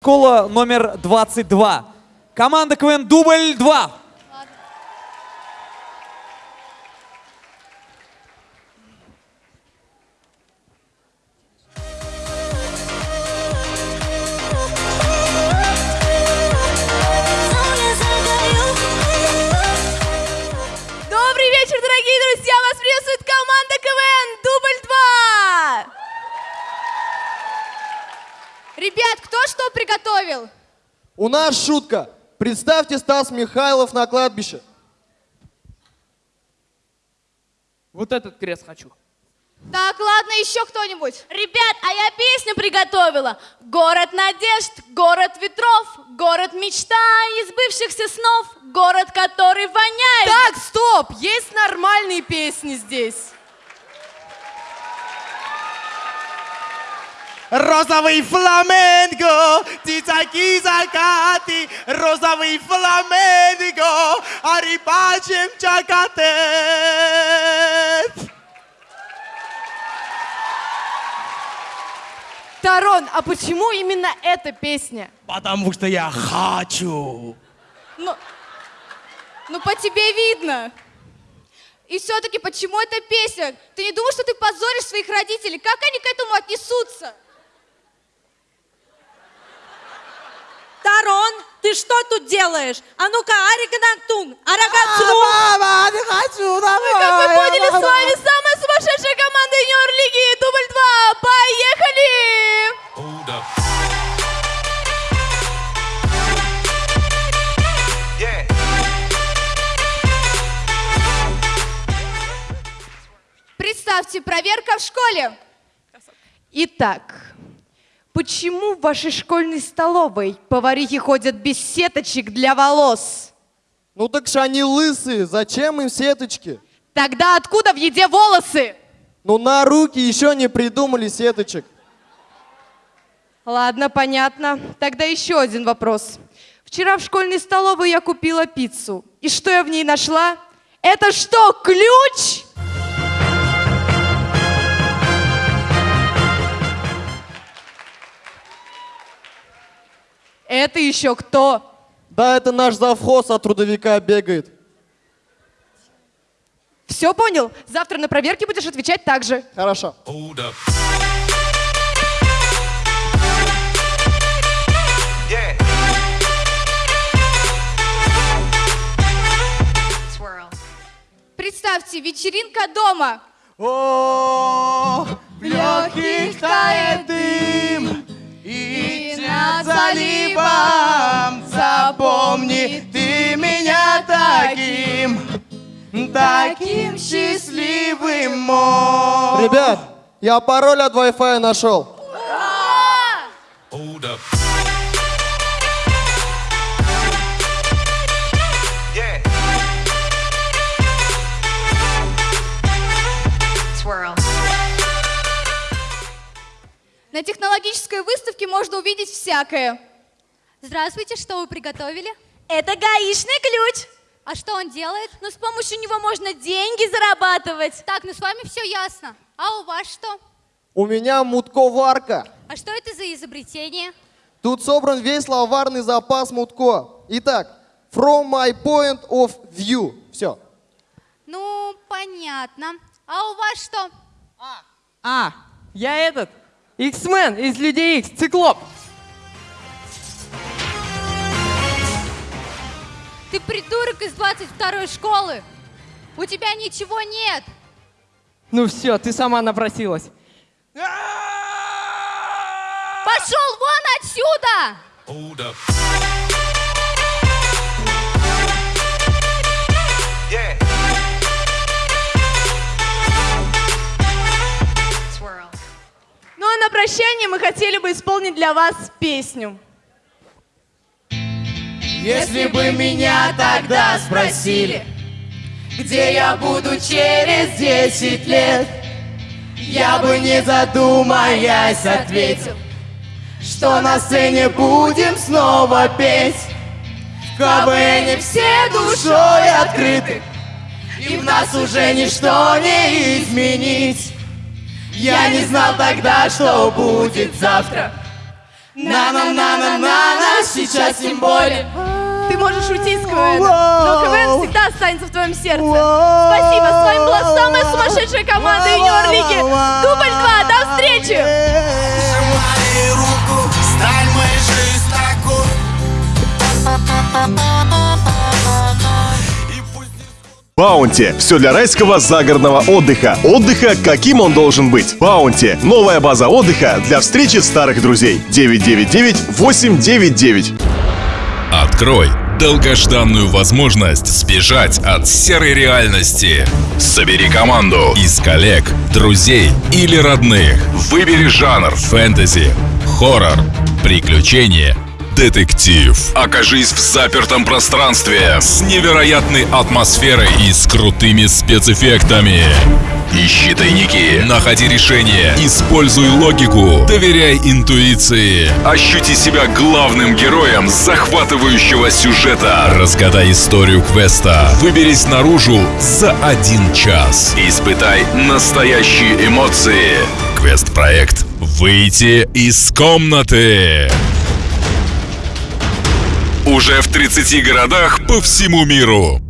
Школа номер 22. Команда КВН «Дубль-2». Ребят, кто что приготовил? У нас шутка. Представьте Стас Михайлов на кладбище. Вот этот крест хочу. Так, ладно, еще кто-нибудь. Ребят, а я песню приготовила. Город надежд, город ветров, город мечта из бывшихся снов, город, который воняет. Так, стоп! Есть нормальные песни здесь. Розовый фламенго, ты такие закаты, розовый фламенго, а рыбачим чакатет. Тарон, а почему именно эта песня? Потому что я хочу. Ну, ну по тебе видно. И все-таки почему эта песня? Ты не думаешь, что ты позоришь своих родителей? Как они к этому отнесутся? Тарон, ты что тут делаешь? А ну-ка, Ариканактун, А, Арагацу. Мама, не хочу, Ну, как вы поняли, с вами самая сумасшедшая команда юниор лиги Дубль 2. Поехали! Представьте, проверка в школе. Итак, почему в вашей школьной столовой поварихи ходят без сеточек для волос? Ну так же они лысые, зачем им сеточки? Тогда откуда в еде волосы? Ну на руки еще не придумали сеточек. Ладно, понятно. Тогда еще один вопрос. Вчера в школьной столовой я купила пиццу. И что я в ней нашла? Это что, ключ? Это еще кто? Да, это наш завхоз от трудовика бегает. Все понял? Завтра на проверке будешь отвечать так же. Хорошо. Представьте, вечеринка дома. О, заливом запомни ты меня таким, таким счастливым мой. Ребят, я пароль от Wi-Fi нашел. На технологической выставке можно увидеть всякое. Здравствуйте, что вы приготовили? Это гаишный ключ. А что он делает? Но с помощью него можно деньги зарабатывать. Так, ну с вами все ясно. А у вас что? У меня мутковарка. А что это за изобретение? Тут собран весь словарный запас мутко. Итак, from my point of view. Все. Ну, понятно. А у вас что? А, я этот, X-Men из Людей X, Циклоп. Ты придурок из 22 школы. У тебя ничего нет. Ну все, ты сама напросилась. Пошел вон отсюда! Ну прощание мы хотели бы исполнить для вас песню. Если бы меня тогда спросили, где я буду через 10 лет, я бы не задумаясь ответил, что на сцене будем снова петь. В КВН все душой открыты, и в нас уже ничто не изменить. Я не знал тогда, что будет завтра, На-на-на-на-на-на, сейчас тем более. Ты можешь уйти из КВН, но КВН всегда останется в твоем сердце. Спасибо, с вами была самая сумасшедшая команда юниор лиги. Дубль 2, до встречи! Сжимай руку, сталь моей жизнь такой. Баунти. Все для райского загородного отдыха. Отдыха, каким он должен быть. Баунти. Новая база отдыха для встречи старых друзей. 999-899. Открой долгожданную возможность сбежать от серой реальности. Собери команду из коллег, друзей или родных. Выбери жанр фэнтези, хоррор, приключения, детектив. Окажись в запертом пространстве с невероятной атмосферой и с крутыми спецэффектами. Ищи тайники, находи решения, используй логику, доверяй интуиции. Ощути себя главным героем захватывающего сюжета. Разгадай историю квеста. Выберись наружу за один час. Испытай настоящие эмоции. Квест-проект «Выйти из комнаты». Уже в 30 городах по всему миру.